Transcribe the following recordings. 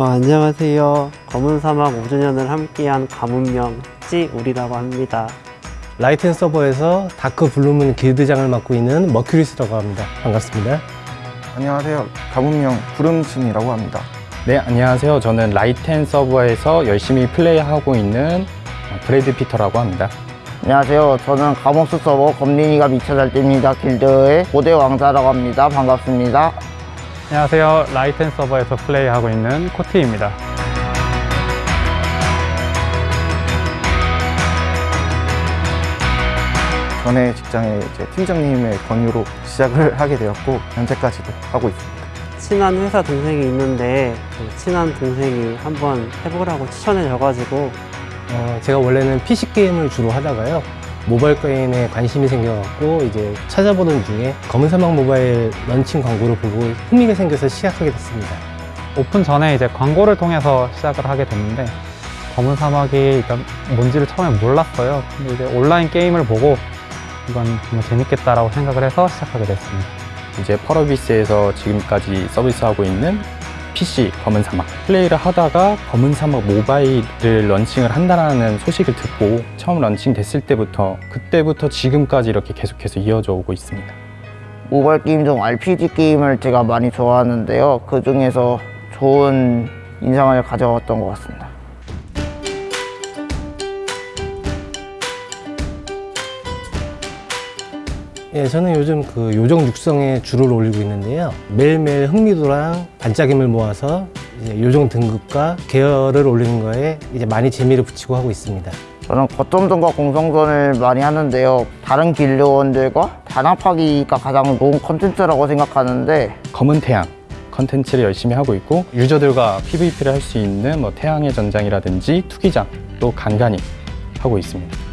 어, 안녕하세요. 검은 사막 5주년을 함께한 가문명 찌우리라고 합니다. 라이텐 서버에서 다크 블루문 길드장을 맡고 있는 머큐리스라고 합니다. 반갑습니다. 안녕하세요. 가문명 구름신이라고 합니다. 네, 안녕하세요. 저는 라이텐 서버에서 열심히 플레이하고 있는 브래드 피터라고 합니다. 안녕하세요. 저는 가목수 서버 검린이가 미쳐 잘 뗍니다. 길드의 고대 왕자라고 합니다. 반갑습니다. 안녕하세요. 라이텐 서버에서 플레이하고 있는 코티입니다. 전에 직장에 이제 팀장님의 권유로 시작을 하게 되었고 현재까지도 하고 있습니다. 친한 회사 동생이 있는데 그 친한 동생이 한번 해보라고 추천해 줘가지고 어, 제가 원래는 PC 게임을 주로 하다가요. 모바일 게임에 관심이 생겨갖고 이제 찾아보는 중에 검은 사막 모바일 런칭 광고를 보고 흥미가 생겨서 시작하게 됐습니다. 오픈 전에 이제 광고를 통해서 시작을 하게 됐는데 검은 사막이 일단 뭔지를 처음에 몰랐어요. 근데 이제 온라인 게임을 보고 이건 정말 재밌겠다라고 생각을 해서 시작하게 됐습니다. 이제 펄어비스에서 지금까지 서비스하고 있는 PC 검은 사막 플레이를 하다가 검은 사막 모바일을 런칭을 한다는 소식을 듣고 처음 런칭 됐을 때부터 그때부터 지금까지 이렇게 계속해서 이어져 오고 있습니다. 모바일 게임 중 RPG 게임을 제가 많이 좋아하는데요. 그 중에서 좋은 인상을 가져왔던 것 같습니다. 예, 저는 요즘 그 요정 육성에 주를 올리고 있는데요. 매일매일 흥미도랑 반짝임을 모아서 이제 요정 등급과 계열을 올리는 거에 이제 많이 재미를 붙이고 하고 있습니다. 저는 거점전과 공성전을 많이 하는데요. 다른 길드원들과 단합하기가 가장 좋은 컨텐츠라고 생각하는데 검은 태양 컨텐츠를 열심히 하고 있고 유저들과 PVP를 할 수 있는 뭐 태양의 전장이라든지 투기장 또 간간히 하고 있습니다.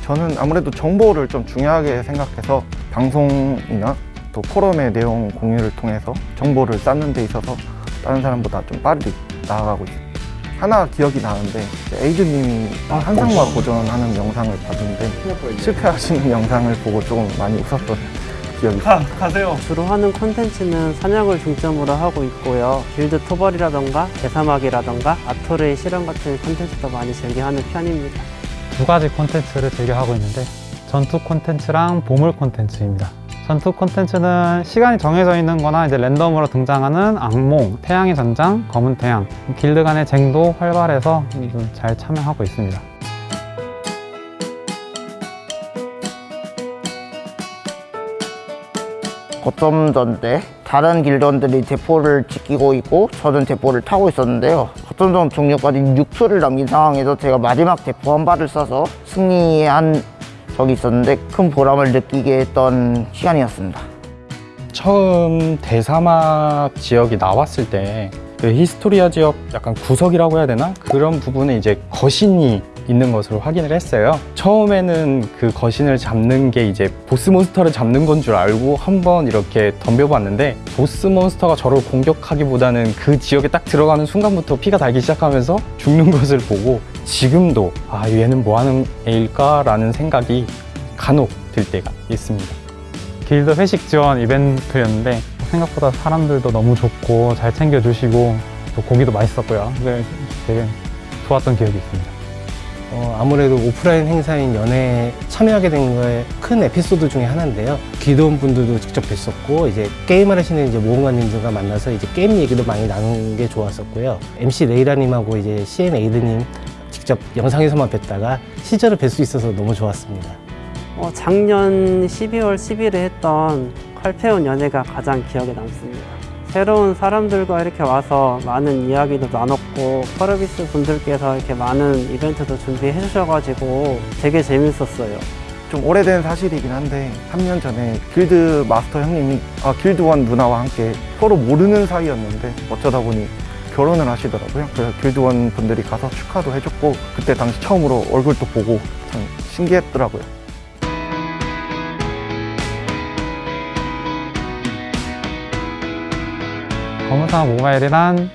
음, 저는 아무래도 정보를 좀 중요하게 생각해서 방송이나 또 포럼의 내용 공유를 통해서 정보를 쌓는 데 있어서 다른 사람보다 좀 빠르게 나아가고 있습니다. 하나 기억이 나는데 이제 에이드님이 한상과 고전하는 영상을 봤는데 실패하시는 영상을 보고 조금 많이 웃었던 기억이 있습니다. 주로 하는 콘텐츠는 사냥을 중점으로 하고 있고요. 길드 토벌이라던가 대사막이라던가 아토르의 실험 같은 콘텐츠도 많이 즐겨하는 편입니다. 두 가지 콘텐츠를 즐겨 하고 있는데 전투 콘텐츠랑 보물 콘텐츠입니다. 전투 콘텐츠는 시간이 정해져 있는 거나 이제 랜덤으로 등장하는 악몽, 태양의 전장, 검은 태양 길드 간의 쟁도 활발해서 좀잘 참여하고 있습니다. 거점전 때 다른 길드원들이 대포를 지키고 있고 저는 대포를 타고 있었는데요. 거점전 종료까지 6초를 남긴 상황에서 제가 마지막 대포 한 발을 쏴서 승리한 적이 있었는데 큰 보람을 느끼게 했던 시간이었습니다. 처음 대사막 지역이 나왔을 때 그 히스토리아 지역 약간 구석이라고 해야 되나? 그런 부분에 이제 거신이 있는 것으로 확인을 했어요. 처음에는 그 거신을 잡는 게 이제 보스 몬스터를 잡는 건 줄 알고 한번 이렇게 덤벼봤는데 보스 몬스터가 저를 공격하기보다는 그 지역에 딱 들어가는 순간부터 피가 달기 시작하면서 죽는 것을 보고 지금도 아 얘는 뭐 하는 애일까 라는 생각이 간혹 들 때가 있습니다. 길드 회식 지원 이벤트였는데 생각보다 사람들도 너무 좋고 잘 챙겨주시고 또 고기도 맛있었고요. 그래서 되게 좋았던 기억이 있습니다. 어, 아무래도 오프라인 행사인 연회에 참여하게 된 거에 큰 에피소드 중에 하나인데요. 기도원 분들도 직접 뵀었고, 이제 게임을 하시는 이제 모험가님들과 만나서 이제 게임 얘기도 많이 나눈 게 좋았었고요. MC 레이라님하고 이제 CN 에이드님 직접 영상에서만 뵀다가 실제로 뵐 수 있어서 너무 좋았습니다. 어, 작년 12월 10일에 했던 칼페온 연회가 가장 기억에 남습니다. 새로운 사람들과 이렇게 와서 많은 이야기도 나눴고 퍼러비스 분들께서 이렇게 많은 이벤트도 준비해 주셔가지고 되게 재밌었어요. 좀 오래된 사실이긴 한데 3년 전에 길드 마스터 형님이 아, 길드원 누나와 함께 서로 모르는 사이였는데 어쩌다 보니 결혼을 하시더라고요. 그래서 길드원 분들이 가서 축하도 해줬고 그때 당시 처음으로 얼굴도 보고 참 신기했더라고요. 검은사막 모바일이란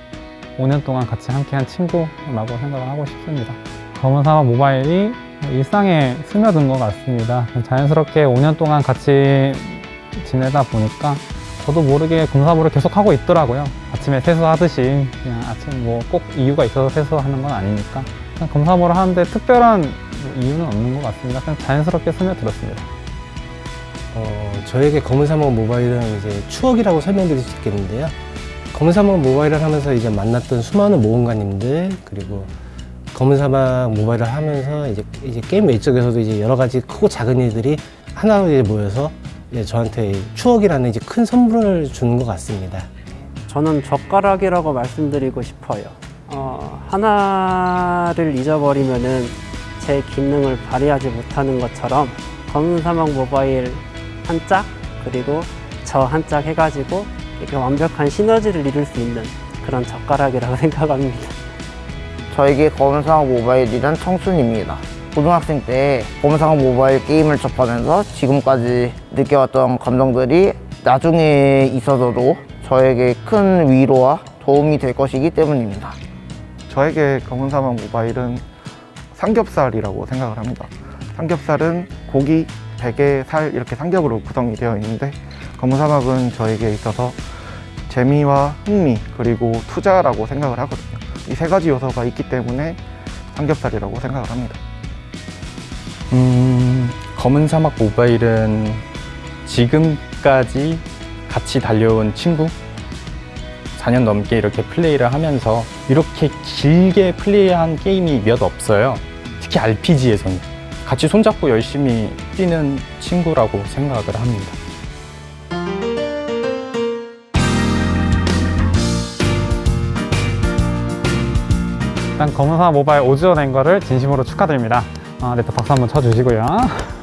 5년 동안 같이 함께한 친구라고 생각을 하고 싶습니다. 검은사막 모바일이 일상에 스며든 것 같습니다. 자연스럽게 5년 동안 같이 지내다 보니까 저도 모르게 검사부를 계속 하고 있더라고요. 아침에 세수하듯이 그냥 아침 뭐 꼭 이유가 있어서 세수하는 건 아니니까 그냥 검사부를 하는데 특별한 뭐 이유는 없는 것 같습니다. 그냥 자연스럽게 스며들었습니다. 어, 저에게 검은 사막 모바일은 이제 추억이라고 설명드릴 수 있겠는데요. 검은 사막 모바일을 하면서 이제 만났던 수많은 모험가님들 그리고 검은 사막 모바일을 하면서 이제, 이제 게임 외적에서도 이제 여러 가지 크고 작은 일들이 하나로 이제 모여서 이제 저한테 추억이라는 이제 큰 선물을 주는 것 같습니다. 저는 젓가락이라고 말씀드리고 싶어요. 어, 하나를 잊어버리면은 제 기능을 발휘하지 못하는 것처럼 검은 사막 모바일 한 짝 그리고 저 한 짝 해가지고 이렇게 완벽한 시너지를 이룰 수 있는 그런 젓가락이라고 생각합니다. 저에게 검은상학 모바일이란 청춘입니다. 고등학생 때 검은상학 모바일 게임을 접하면서 지금까지 느껴왔던 감정들이 나중에 있어서도 저에게 큰 위로와 도움이 될 것이기 때문입니다. 저에게 검은 사막 모바일은 삼겹살이라고 생각을 합니다. 삼겹살은 고기, 베개, 살 이렇게 삼겹으로 구성이 되어 있는데 사막은 저에게 있어서 재미와 흥미 그리고 투자라고 생각을 하거든요. 이 세 가지 요소가 있기 때문에 삼겹살이라고 생각을 합니다. 음, 검은 사막 모바일은 지금까지 같이 달려온 친구 4년 넘게 이렇게 플레이를 하면서 이렇게 길게 플레이한 게임이 몇 없어요. 특히 RPG에서는 같이 손잡고 열심히 뛰는 친구라고 생각을 합니다. 일단 검은사 모바일 5주년 된 거를 진심으로 축하드립니다. 아, 네, 또 박수 한번 쳐주시고요.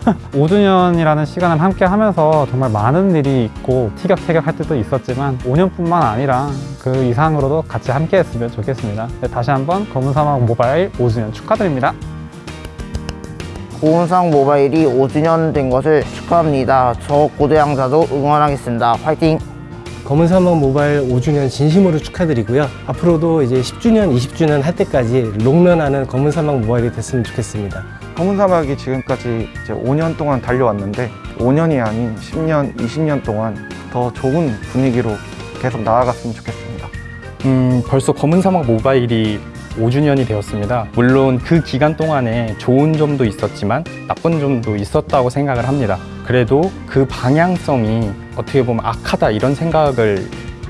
5주년이라는 시간을 함께 하면서 정말 많은 일이 있고 티격태격 할 때도 있었지만 5년뿐만 아니라 그 이상으로도 같이 함께 했으면 좋겠습니다. 네, 다시 한번 검은사막 모바일 5주년 축하드립니다. 고은상 모바일이 5주년 된 것을 축하합니다. 저 고대양자도 응원하겠습니다. 화이팅! 검은 사막 모바일 5주년 진심으로 축하드리고요. 앞으로도 이제 10주년, 20주년 할 때까지 롱런하는 검은 사막 모바일이 됐으면 좋겠습니다. 검은 사막이 지금까지 이제 5년 동안 달려왔는데 5년이 아닌 10년, 20년 동안 더 좋은 분위기로 계속 나아갔으면 좋겠습니다. 음, 벌써 검은 사막 모바일이 5주년이 되었습니다. 물론 그 기간 동안에 좋은 점도 있었지만 나쁜 점도 있었다고 생각을 합니다. 그래도 그 방향성이 어떻게 보면 악하다 이런 생각을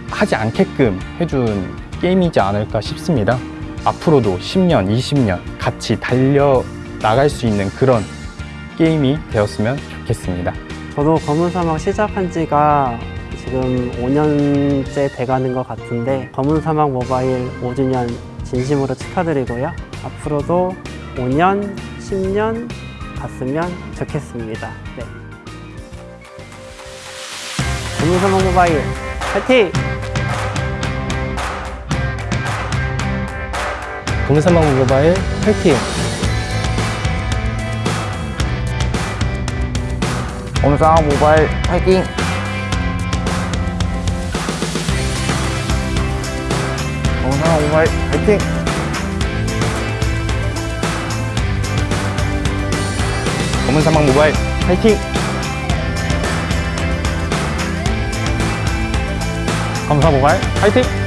하지 않게끔 해준 게임이지 않을까 싶습니다. 앞으로도 10년, 20년 같이 달려 나갈 수 있는 그런 게임이 되었으면 좋겠습니다. 저도 검은 사막 시작한 지가 지금 5년째 돼가는 것 같은데 검은 사막 모바일 5주년 진심으로 축하드리고요. 앞으로도 5년, 10년 갔으면 좋겠습니다. 네. 사막 모바일 파이팅! 사막 모바일 화이팅! 검은상학 모바일! 검은 사막 모바일 화이팅! 검은 사막 모바일 파이팅! 모바일 화이팅!